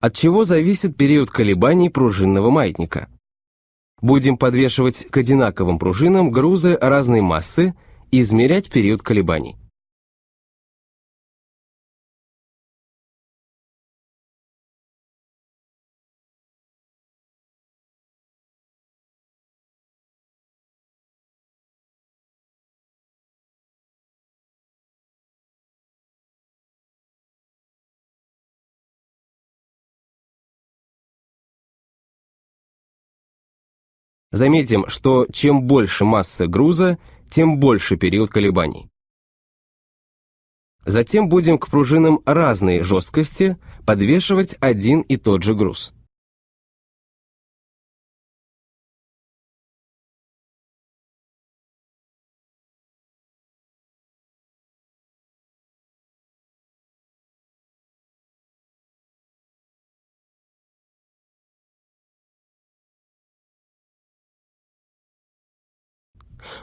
От чего зависит период колебаний пружинного маятника? Будем подвешивать к одинаковым пружинам грузы разной массы и измерять период колебаний. Заметим, что чем больше масса груза, тем больше период колебаний. Затем будем к пружинам разной жесткости подвешивать один и тот же груз.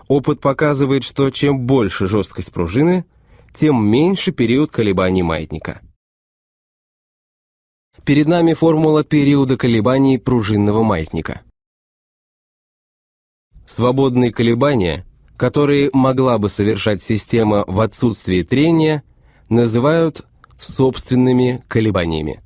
Опыт показывает, что чем больше жесткость пружины, тем меньше период колебаний маятника. Перед нами формула периода колебаний пружинного маятника. Свободные колебания, которые могла бы совершать система в отсутствии трения, называют собственными колебаниями.